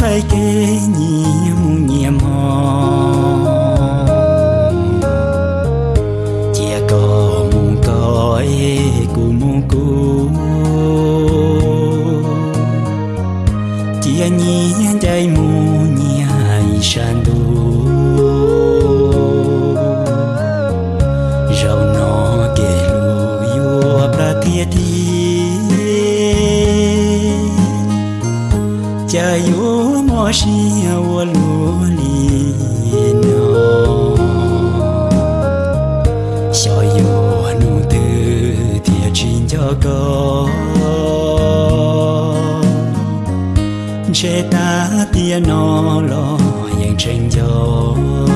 chỉ kê nhiệm nhiệm hò. Chia có muốn có cù muốn cù chia nhiên ใจ mu nhai san du rau nó kê lu yo pra thiệt thi cha yo mo shi wa lu li no xiao yo nu chế ta tia nó lo, yang tranh cho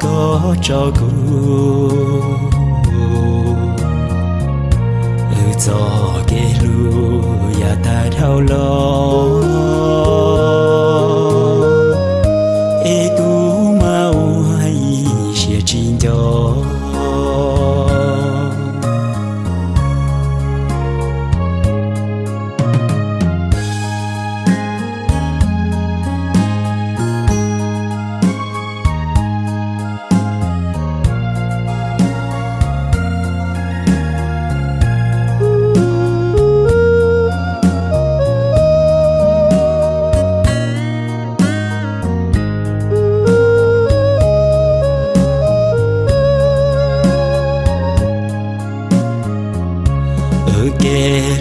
có cho cô ừ cho cái lu ya ta thao lo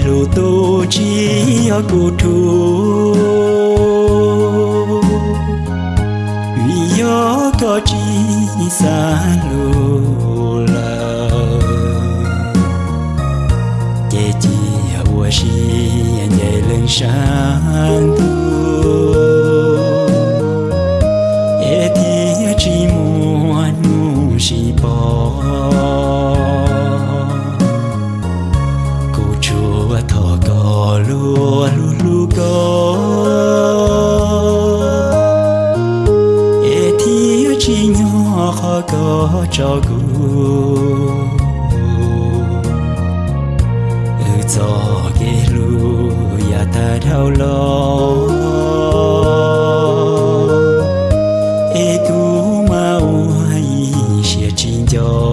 lu tu chi ở cụ thu. Vì gió có chi xa lu la chế chi ở chi nhảy lên sáng thu e thì chỉ muốn nu chỉ bỏ cho cho gu ừ cho ghê lu ya ta đau lo, e tu mau hay sẽ chín cho